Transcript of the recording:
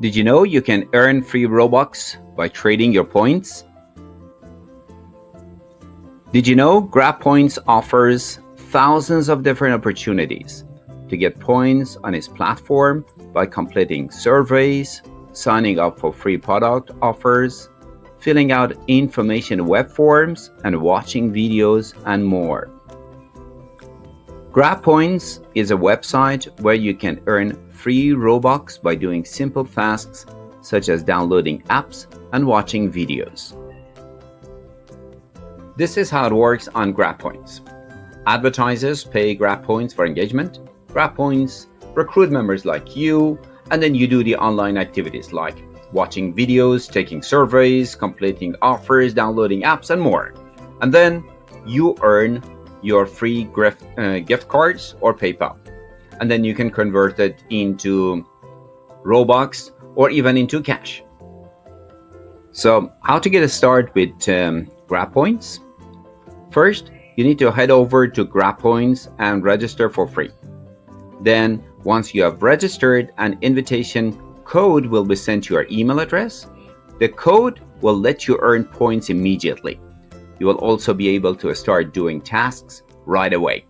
Did you know you can earn free Robux by trading your points? Did you know GrabPoints offers thousands of different opportunities to get points on its platform by completing surveys, signing up for free product offers, filling out information web forms, and watching videos and more. GrabPoints is a website where you can earn free Robux by doing simple tasks such as downloading apps and watching videos. This is how it works on GrabPoints. Advertisers pay GrabPoints for engagement. GrabPoints recruit members like you, and then you do the online activities like watching videos, taking surveys, completing offers, downloading apps, and more. And then you earn your free gift, uh, gift cards or PayPal. And then you can convert it into Robux or even into cash. So how to get a start with um, GrabPoints? First, you need to head over to GrabPoints and register for free. Then, once you have registered, an invitation code will be sent to your email address. The code will let you earn points immediately. You will also be able to start doing tasks right away.